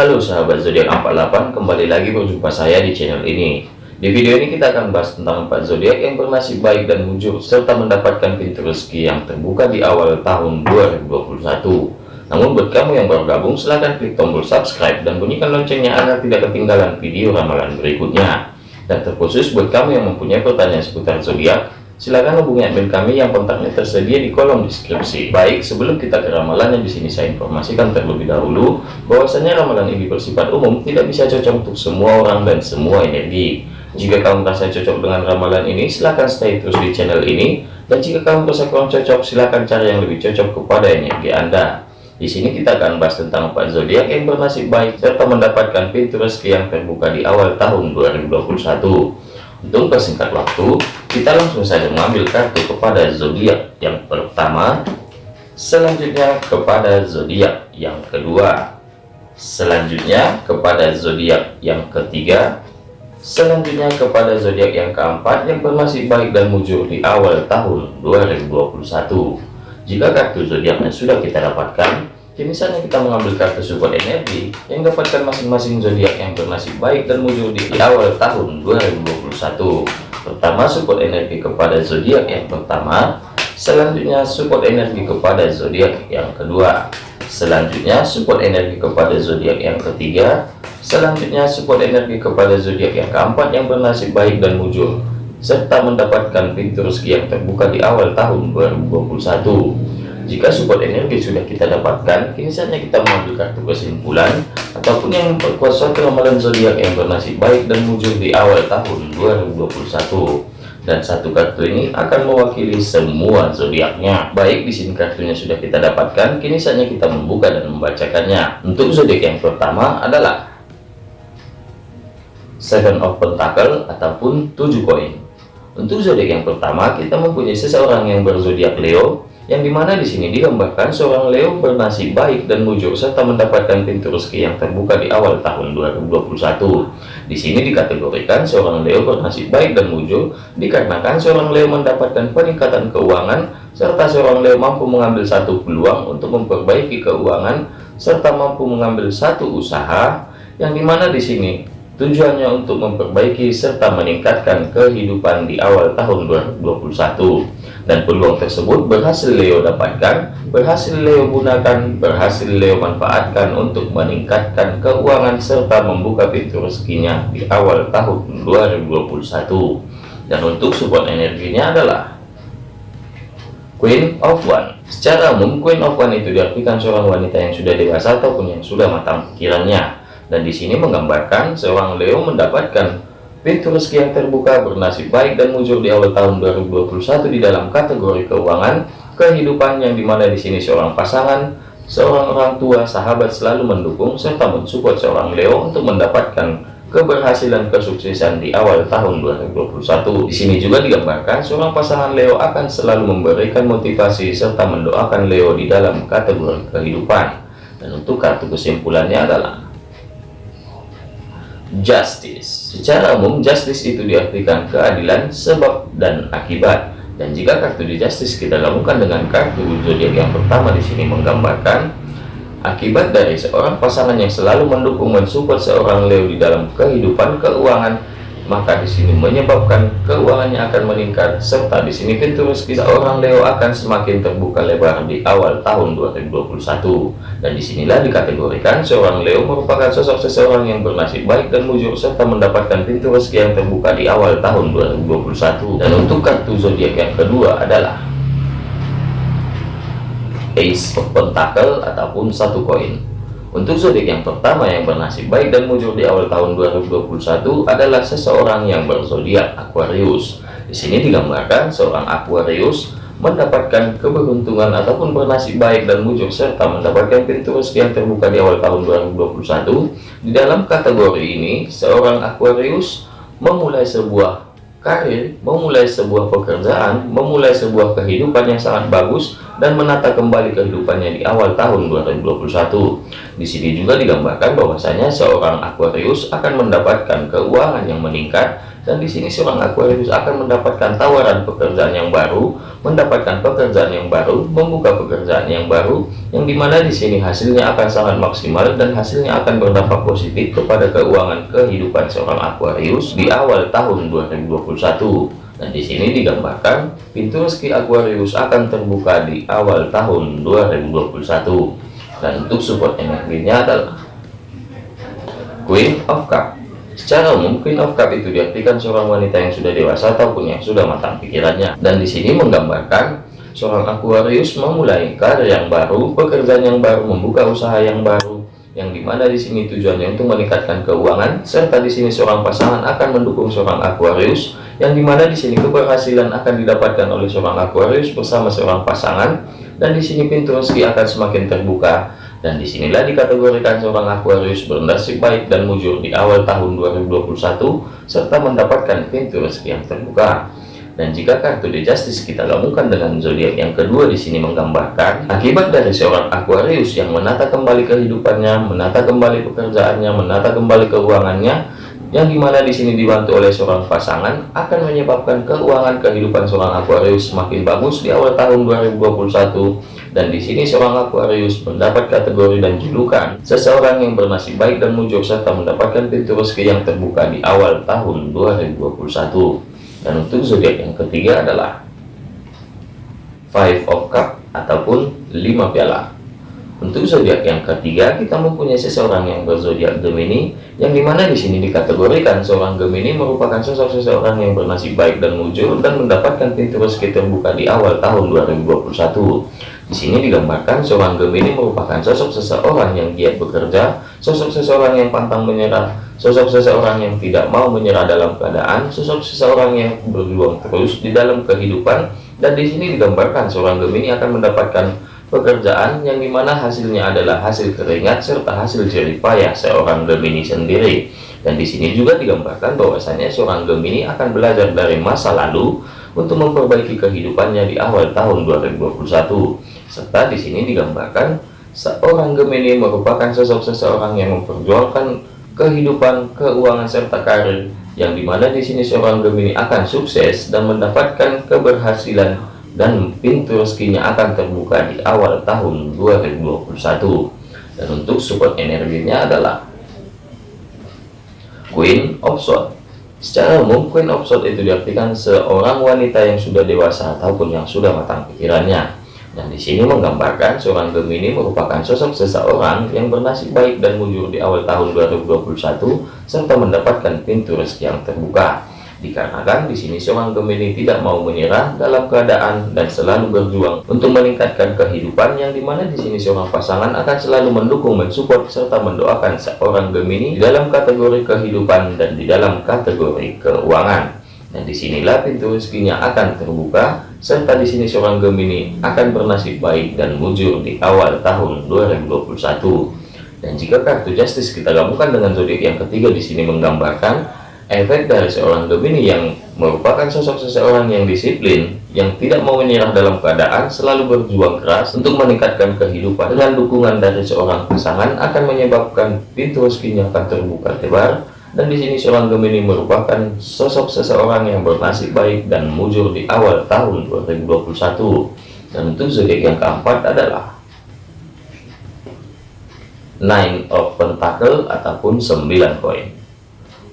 Halo sahabat zodiak 48, kembali lagi berjumpa saya di channel ini. Di video ini kita akan bahas tentang empat zodiak yang bernasib baik dan mujur serta mendapatkan pintu rezeki yang terbuka di awal tahun 2021. Namun buat kamu yang baru gabung silahkan klik tombol subscribe dan bunyikan loncengnya agar tidak ketinggalan video ramalan berikutnya. Dan terkhusus buat kamu yang mempunyai pertanyaan seputar zodiak, silakan hubungi admin kami yang kontaknya tersedia di kolom deskripsi. Baik, sebelum kita ke ramalan yang di sini saya informasikan terlebih dahulu bahwasanya ramalan ini bersifat umum, tidak bisa cocok untuk semua orang dan semua energi. Jika kamu merasa cocok dengan ramalan ini, silahkan stay terus di channel ini. Dan jika kamu merasa kurang cocok, silahkan cari yang lebih cocok kepada energi Anda. Di sini kita akan bahas tentang empat zodiak yang bernasib baik serta mendapatkan pintu rezeki yang terbuka di awal tahun 2021. Untuk persingkat waktu, kita langsung saja mengambil kartu kepada zodiak yang pertama, selanjutnya kepada zodiak yang kedua, selanjutnya kepada zodiak yang ketiga, selanjutnya kepada zodiak yang keempat yang bernasib baik dan mujur di awal tahun 2021. Jika kartu zodiaknya sudah kita dapatkan, Kini saatnya kita mengambil kartu support energi yang dapatkan masing-masing zodiak yang bernasib baik dan muncul di awal tahun 2021. Pertama, support energi kepada zodiak yang pertama, selanjutnya support energi kepada zodiak yang kedua, selanjutnya support energi kepada zodiak yang ketiga, selanjutnya support energi kepada zodiak yang keempat yang bernasib baik dan muncul serta mendapatkan pintu rezeki yang terbuka di awal tahun 2021. Jika support energi sudah kita dapatkan, kini saatnya kita mengambil kartu kesimpulan ataupun yang memperkuat suatu ramalan zodiak yang bernasib baik dan muncul di awal tahun 2021. Dan satu kartu ini akan mewakili semua zodiaknya. Baik, di sini kartunya sudah kita dapatkan, kini saatnya kita membuka dan membacakannya. Untuk zodiak yang pertama adalah Seven of Pentacle ataupun tujuh koin. Untuk zodiak yang pertama, kita mempunyai seseorang yang berzodiak Leo yang di mana di sini. Digambarkan seorang Leo bernasib baik dan mujur serta mendapatkan pintu rezeki yang terbuka di awal tahun 2021. Di sini dikategorikan seorang Leo bernasib baik dan mujur dikarenakan seorang Leo mendapatkan peningkatan keuangan serta seorang Leo mampu mengambil satu peluang untuk memperbaiki keuangan serta mampu mengambil satu usaha. Yang di mana di sini. Tujuannya untuk memperbaiki serta meningkatkan kehidupan di awal tahun 2021 dan peluang tersebut berhasil Leo dapatkan, berhasil Leo gunakan, berhasil Leo manfaatkan untuk meningkatkan keuangan serta membuka pintu rezekinya di awal tahun 2021. Dan untuk support energinya adalah Queen of One. Secara umum, Queen of One itu diartikan seorang wanita yang sudah dewasa ataupun yang sudah matang pikirannya. Dan di sini menggambarkan seorang Leo mendapatkan Pintu rezeki yang terbuka bernasib baik dan muncul di awal tahun 2021 di dalam kategori keuangan, kehidupan yang di mana di sini seorang pasangan, seorang orang tua, sahabat selalu mendukung serta mensupport seorang Leo untuk mendapatkan keberhasilan kesuksesan di awal tahun 2021. Di sini juga digambarkan seorang pasangan Leo akan selalu memberikan motivasi serta mendoakan Leo di dalam kategori kehidupan. Dan untuk kartu kesimpulannya adalah justice. Secara umum, justice itu diartikan keadilan, sebab, dan akibat. Dan jika kartu di justice kita gabungkan dengan kartu zodiak yang pertama di sini menggambarkan akibat dari seorang pasangan yang selalu mendukung mensupport seorang Leo di dalam kehidupan keuangan maka di sini menyebabkan keuangannya akan meningkat serta di sini pintu rezeki seorang Leo akan semakin terbuka lebar di awal tahun 2021 dan di sinilah dikategorikan seorang Leo merupakan sosok seseorang yang bernasib baik dan mujur serta mendapatkan pintu rezeki yang terbuka di awal tahun 2021 dan untuk kartu zodiak yang kedua adalah Ace of Pentacle ataupun satu koin untuk zodiak yang pertama yang bernasib baik dan muncul di awal tahun 2021 adalah seseorang yang berzodiak Aquarius. Di sini digambarkan seorang Aquarius mendapatkan keberuntungan ataupun bernasib baik dan muncul serta mendapatkan pintu rezeki yang terbuka di awal tahun 2021. Di dalam kategori ini, seorang Aquarius memulai sebuah karir, memulai sebuah pekerjaan, memulai sebuah kehidupan yang sangat bagus dan menata kembali kehidupannya di awal tahun 2021. Di sini juga digambarkan bahwasanya seorang Aquarius akan mendapatkan keuangan yang meningkat dan di sini seorang Aquarius akan mendapatkan tawaran pekerjaan yang baru, mendapatkan pekerjaan yang baru, membuka pekerjaan yang baru, yang di mana di sini hasilnya akan sangat maksimal dan hasilnya akan berdampak positif kepada keuangan kehidupan seorang Aquarius di awal tahun 2021. Dan di sini digambarkan pintu rezeki Aquarius akan terbuka di awal tahun 2021. Dan untuk support energinya adalah Queen of Cup Secara umum, Queen of Cup itu diartikan seorang wanita yang sudah dewasa ataupun yang sudah matang pikirannya. Dan di sini menggambarkan seorang Aquarius memulai karir yang baru, pekerjaan yang baru, membuka usaha yang baru, yang di mana di sini tujuannya untuk meningkatkan keuangan, serta di sini seorang pasangan akan mendukung seorang Aquarius, yang di mana di sini keberhasilan akan didapatkan oleh seorang Aquarius bersama seorang pasangan, dan di sini pintu rezeki akan semakin terbuka dan di sinilah dikategorikan seorang Aquarius bernasib baik dan mujur di awal tahun 2021 serta mendapatkan pintu rezeki yang terbuka. Dan jika kartu The Justice kita gabungkan dengan zodiak yang kedua di sini menggambarkan akibat dari seorang Aquarius yang menata kembali kehidupannya, menata kembali pekerjaannya, menata kembali keuangannya, yang di mana di sini dibantu oleh seorang pasangan akan menyebabkan keuangan kehidupan seorang Aquarius semakin bagus di awal tahun 2021 dan di sini seorang Aquarius mendapat kategori dan julukan seseorang yang bernasib baik dan mujur serta mendapatkan pintu rezeki yang terbuka di awal tahun 2021 dan untuk zodiak yang ketiga adalah Five of Cup ataupun lima piala untuk zodiak yang ketiga, kita mempunyai seseorang yang berzodiak Gemini, yang di mana di sini dikategorikan seorang Gemini merupakan sosok seseorang yang bernasib baik dan mujur dan mendapatkan pintu rezeki terbuka di awal tahun 2021. Di sini digambarkan seorang Gemini merupakan sosok seseorang yang giat bekerja, sosok seseorang yang pantang menyerah, sosok seseorang yang tidak mau menyerah dalam keadaan, sosok seseorang yang berjuang terus di dalam kehidupan, dan di sini digambarkan seorang Gemini akan mendapatkan pekerjaan yang di mana hasilnya adalah hasil keringat serta hasil jerih payah seorang Gemini sendiri. Dan di sini juga digambarkan bahwasanya seorang Gemini akan belajar dari masa lalu untuk memperbaiki kehidupannya di awal tahun 2021 serta di sini digambarkan seorang Gemini merupakan sosok seseorang yang memperjuangkan kehidupan, keuangan serta karir yang di mana di sini seorang Gemini akan sukses dan mendapatkan keberhasilan dan pintu rezekinya akan terbuka di awal tahun 2021 dan untuk support energinya adalah Queen of Swords. Secara umum Queen of Swords itu diartikan seorang wanita yang sudah dewasa ataupun yang sudah matang pikirannya. Dan di sini menggambarkan seorang Gemini merupakan sosok seseorang yang bernasib baik dan mujur di awal tahun 2021 serta mendapatkan pintu rezeki yang terbuka. Dikarenakan di sini seorang Gemini tidak mau menyerah dalam keadaan dan selalu berjuang untuk meningkatkan kehidupan yang di mana di sini seorang pasangan akan selalu mendukung, mensupport serta mendoakan seorang Gemini di dalam kategori kehidupan dan di dalam kategori keuangan. Dan di sinilah pintu rezekinya akan terbuka, serta di sini seorang Gemini akan bernasib baik dan mujur di awal tahun 2021. Dan jika kartu Justice kita gabungkan dengan zodiak yang ketiga di sini menggambarkan efek dari seorang Gemini yang merupakan sosok seseorang yang disiplin, yang tidak mau menyerah dalam keadaan, selalu berjuang keras untuk meningkatkan kehidupan. Dengan dukungan dari seorang pasangan akan menyebabkan pintu rezekinya akan terbuka lebar dan di sini seorang Gemini merupakan sosok seseorang yang bernasib baik dan mujur di awal tahun 2021. Dan untuk zodiak yang keempat adalah Nine of Pentacle ataupun 9 koin.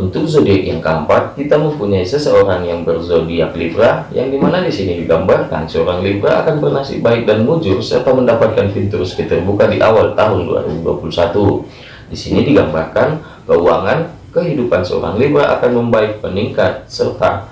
Untuk zodiak yang keempat, kita mempunyai seseorang yang berzodiak Libra, yang di mana di sini digambarkan seorang Libra akan bernasib baik dan mujur serta mendapatkan pintu rezeki terbuka di awal tahun 2021. Di sini digambarkan keuangan kehidupan seorang Libra akan membaik meningkat serta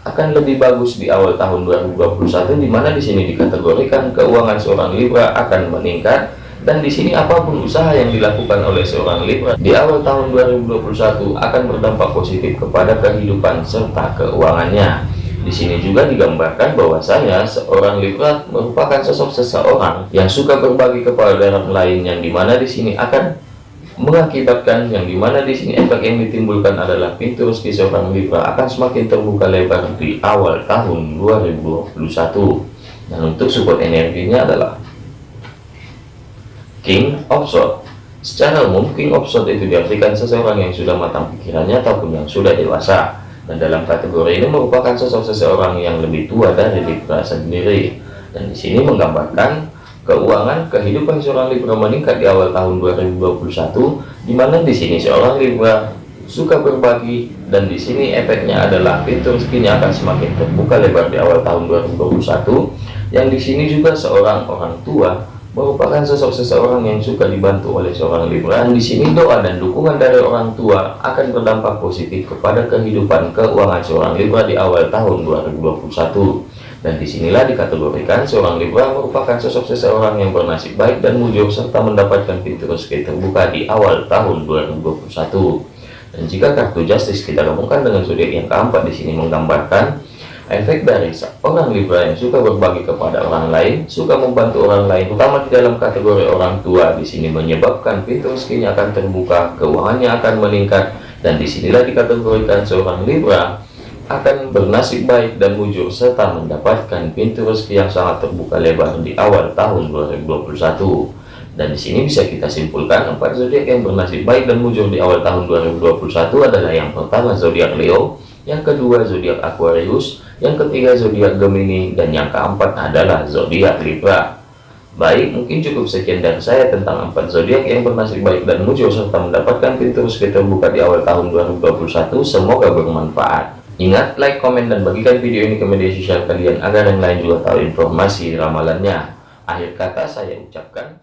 akan lebih bagus di awal tahun 2021 di mana di sini dikategorikan keuangan seorang Libra akan meningkat dan di sini apa pun usaha yang dilakukan oleh seorang Libra di awal tahun 2021 akan berdampak positif kepada kehidupan serta keuangannya. Di sini juga digambarkan bahwasanya seorang Libra merupakan sosok seseorang yang suka berbagi kepada orang lain yang di mana di sini akan mengakibatkan yang di mana di sini efek yang ditimbulkan adalah pintu rezeki seorang Libra akan semakin terbuka lebar di awal tahun 2021 dan untuk support energinya adalah King of Swords secara umum King of Swords itu diartikan seseorang yang sudah matang pikirannya ataupun yang sudah dewasa Dan dalam kategori ini merupakan sosok seseorang yang lebih tua dari Libra sendiri. Dan di sini menggambarkan keuangan kehidupan seorang Libra meningkat di awal tahun 2021, di mana di sini seorang Libra suka berbagi dan di sini efeknya adalah pintu rezekinya akan semakin terbuka lebar di awal tahun 2021 yang di sini juga seorang orang tua merupakan sosok seseorang yang suka dibantu oleh seorang Libra. Dan di sini doa dan dukungan dari orang tua akan berdampak positif kepada kehidupan keuangan seorang Libra di awal tahun 2021. Dan di sinilah dikategorikan seorang Libra merupakan sosok seseorang yang bernasib baik dan mujur serta mendapatkan pintu rezeki terbuka di awal tahun 2021. Dan jika kartu Justice kita gabungkan dengan zodiak yang keempat di sini menggambarkan efek dari orang Libra yang suka berbagi kepada orang lain, suka membantu orang lain, terutama di dalam kategori orang tua di sini menyebabkan pintu rezekinya akan terbuka, keuangannya akan meningkat, dan di sinilah dikategorikan seorang Libra akan bernasib baik dan mujur serta mendapatkan pintu rezeki yang sangat terbuka lebar di awal tahun 2021. Dan di sini bisa kita simpulkan empat zodiak yang bernasib baik dan mujur di awal tahun 2021 adalah yang pertama zodiak Leo, yang kedua zodiak Aquarius, yang ketiga zodiak Gemini, dan yang keempat adalah zodiak Libra. Baik, mungkin cukup sekian dari saya tentang empat zodiak yang bernasib baik dan mujur serta mendapatkan pintu rezeki terbuka di awal tahun 2021. Semoga bermanfaat. Ingat, like, komen, dan bagikan video ini ke media sosial kalian agar yang lain juga tahu informasi ramalannya. Akhir kata saya ucapkan